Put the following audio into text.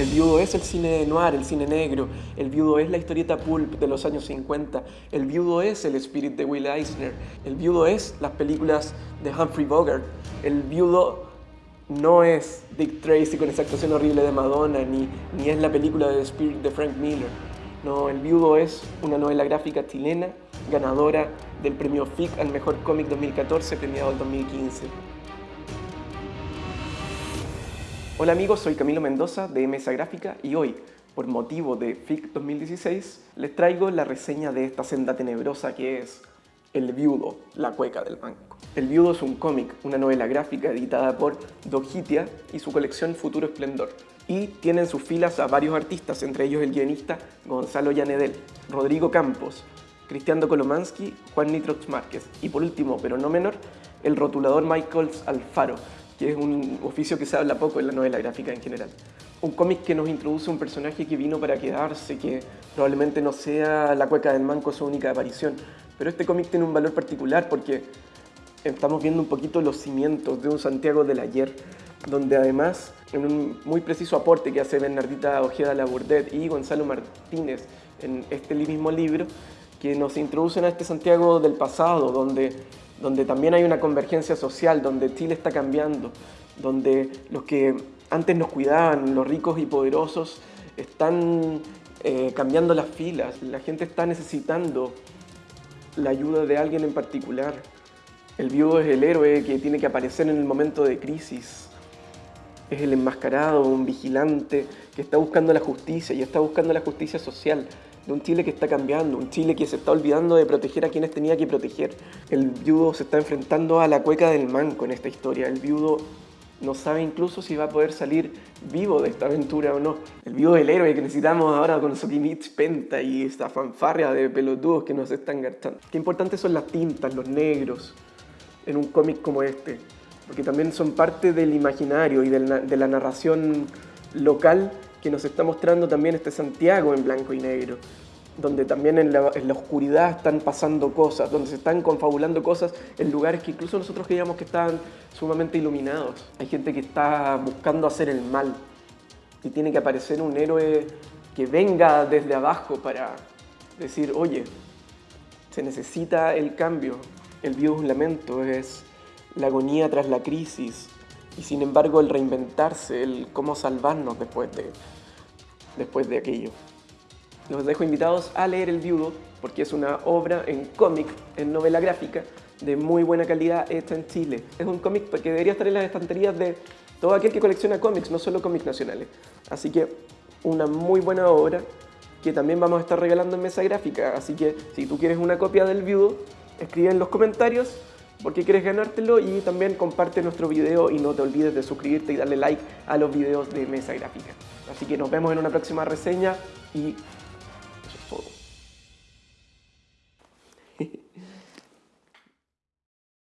El viudo es el cine noir, el cine negro. El viudo es la historieta pulp de los años 50. El viudo es el Spirit de Will Eisner. El viudo es las películas de Humphrey Bogart. El viudo no es Dick Tracy con esa actuación horrible de Madonna, ni, ni es la película de Spirit de Frank Miller. No, El viudo es una novela gráfica chilena, ganadora del premio FIC al mejor cómic 2014, premiado en 2015. Hola amigos, soy Camilo Mendoza de Mesa Gráfica y hoy, por motivo de FIC 2016, les traigo la reseña de esta senda tenebrosa que es El Viudo, la cueca del banco. El Viudo es un cómic, una novela gráfica editada por Dogitia y su colección Futuro Esplendor. Y tiene en sus filas a varios artistas, entre ellos el guionista Gonzalo Llanedel, Rodrigo Campos, Cristiano Kolomansky, Juan Nitrox Márquez y por último, pero no menor, el rotulador Michaels Alfaro, que es un oficio que se habla poco en la novela gráfica en general. Un cómic que nos introduce un personaje que vino para quedarse, que probablemente no sea la cueca del manco su única aparición, pero este cómic tiene un valor particular porque estamos viendo un poquito los cimientos de un Santiago del ayer, donde además, en un muy preciso aporte que hace Bernardita Ojeda Labourdet y Gonzalo Martínez en este mismo libro, que nos introducen a este Santiago del pasado, donde donde también hay una convergencia social, donde Chile está cambiando, donde los que antes nos cuidaban, los ricos y poderosos, están eh, cambiando las filas, la gente está necesitando la ayuda de alguien en particular. El viudo es el héroe que tiene que aparecer en el momento de crisis. Es el enmascarado, un vigilante que está buscando la justicia y está buscando la justicia social de un Chile que está cambiando, un Chile que se está olvidando de proteger a quienes tenía que proteger. El viudo se está enfrentando a la cueca del manco en esta historia. El viudo no sabe incluso si va a poder salir vivo de esta aventura o no. El viudo del héroe que necesitamos ahora con Sokimich Penta y esta fanfarria de pelotudos que nos están gastando. Qué importantes son las tintas, los negros, en un cómic como este, porque también son parte del imaginario y de la narración local que nos está mostrando también este Santiago en blanco y negro, donde también en la, oscuridad están pasando cosas, donde se están confabulando cosas en lugares que incluso nosotros creíamos que estaban sumamente iluminados. Hay gente que está buscando hacer el mal y tiene que aparecer un héroe que venga desde abajo para decir, oye, se necesita el cambio. El un lamento, es la agonía tras la crisis, y sin embargo el reinventarse, el cómo salvarnos después de, después de aquello. Los dejo invitados a leer El Viudo porque es una obra en cómic, en novela gráfica, de muy buena calidad hecha en Chile. Es un cómic que debería estar en las estanterías de todo aquel que colecciona cómics, no solo cómics nacionales. Así que una muy buena obra que también vamos a estar regalando en mesa gráfica. Así que si tú quieres una copia del Viudo, escribe en los comentarios porque quieres ganártelo y también comparte nuestro video y no te olvides de suscribirte y darle like a los videos de Mesa Gráfica. Así que nos vemos en una próxima reseña y eso es todo.